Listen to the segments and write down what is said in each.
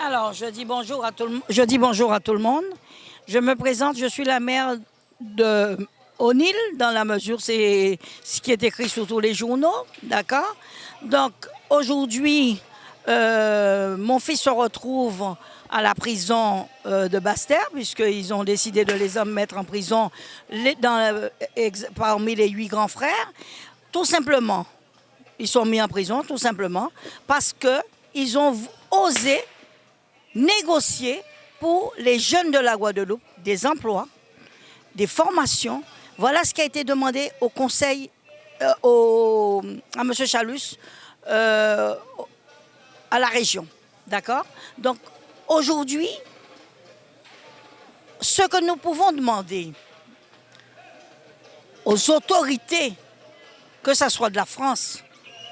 Alors, je dis bonjour à tout le, monde. Je me présente, je suis la mère de O'Neill, dans la mesure, c'est ce qui est écrit sur tous les journaux, d'accord? Donc, aujourd'hui, euh, mon fils se retrouve à la prison euh, de Bastère, puisqu'ils ont décidé de les mettre en prison dans, parmi les huit grands frères. Tout simplement, ils sont mis en prison, tout simplement, parce qu'ils ont osé négocier pour les jeunes de la Guadeloupe des emplois, des formations. Voilà ce qui a été demandé au conseil, euh, à M. Chalus, euh, à la région. D'accord? Donc, aujourd'hui, ce que nous pouvons demander aux autorités, que ce soit de la France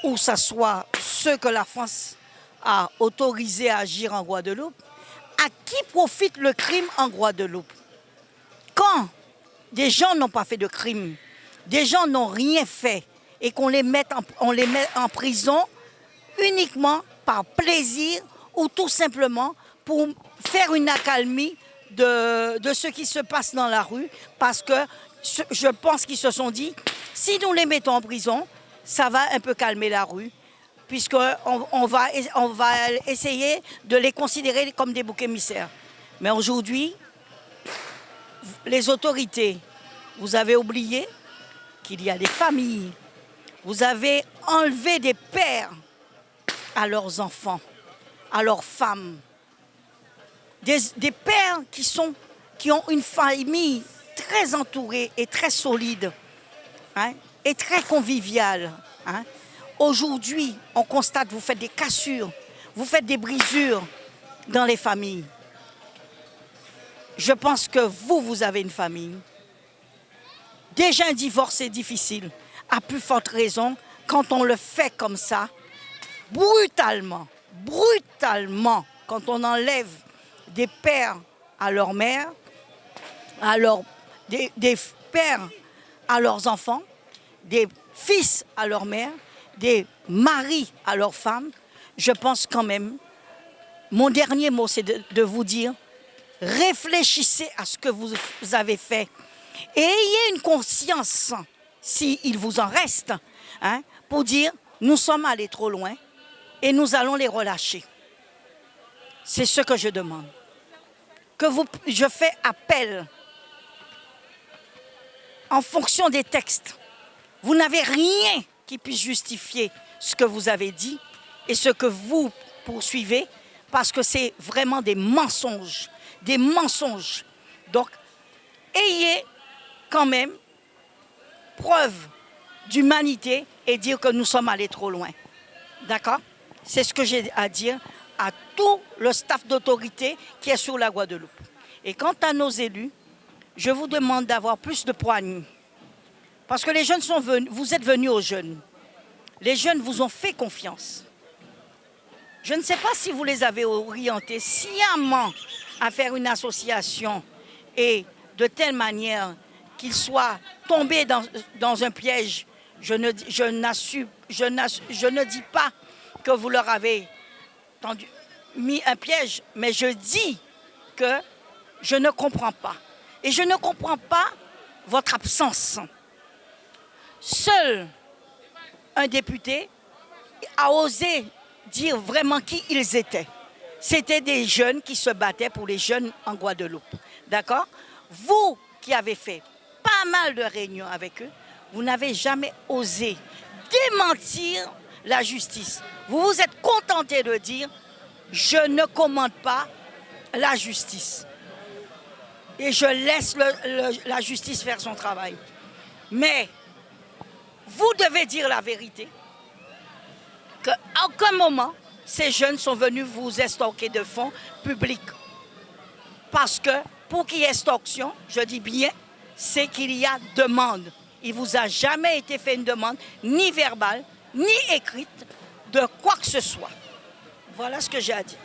ou ce soit ceux que la France a autorisé à agir en Guadeloupe, à qui profite le crime en Guadeloupe? Quand des gens n'ont pas fait de crime, des gens n'ont rien fait et qu'on les, met en, prison uniquement par plaisir ou tout simplement pour faire une accalmie de ce qui se passe dans la rue parce que je pense qu'ils se sont dit, si nous les mettons en prison, ça va un peu calmer la rue puisqu'on on va, essayer de les considérer comme des boucs émissaires. Mais aujourd'hui, les autorités, vous avez oublié qu'il y a des familles, vous avez enlevé des pères à leurs enfants, à leurs femmes, des, pères qui ont une famille très entourée et très solide hein, et très conviviale. Hein. Aujourd'hui, on constate, vous faites des cassures, vous faites des brisures dans les familles. Je pense que vous, vous avez une famille. Déjà un divorce est difficile. À plus forte raison, quand on le fait comme ça, brutalement, brutalement, quand on enlève des pères à leur mère, alors des, des pères à leurs enfants, des fils à leur mère, des maris à leurs femmes, je pense quand même, mon dernier mot, c'est de, vous dire, réfléchissez à ce que vous avez fait et ayez une conscience, s'il vous en reste, hein, pour dire, nous sommes allés trop loin et nous allons les relâcher. C'est ce que je demande. Que vous, je fais appel en fonction des textes. Vous n'avez rien qui puisse justifier ce que vous avez dit et ce que vous poursuivez, parce que c'est vraiment des mensonges, des mensonges. Donc, ayez quand même preuve d'humanité et dire que nous sommes allés trop loin. D'accord? C'est ce que j'ai à dire à tout le staff d'autorité qui est sur la Guadeloupe. Et quant à nos élus, je vous demande d'avoir plus de poigne parce que les jeunes sont venus, vous êtes venus aux jeunes. Les jeunes vous ont fait confiance. Je ne sais pas si vous les avez orientés sciemment à faire une association et de telle manière qu'ils soient tombés dans, un piège. Je ne, je, je ne dis pas que vous leur avez mis un piège, mais je dis que je ne comprends pas. Et je ne comprends pas votre absence. Seul un député a osé dire vraiment qui ils étaient. C'était des jeunes qui se battaient pour les jeunes en Guadeloupe. D'accord? Vous qui avez fait pas mal de réunions avec eux, vous n'avez jamais osé démentir la justice. Vous vous êtes contenté de dire « je ne commande pas la justice » et je laisse la justice faire son travail. Mais vous devez dire la vérité. Qu'à aucun moment, ces jeunes sont venus vous estorquer de fonds publics? Parce que pour qu'il y ait extorsion, je dis bien, c'est qu'il y a demande. Il ne vous a jamais été fait une demande, ni verbale, ni écrite, de quoi que ce soit. Voilà ce que j'ai à dire.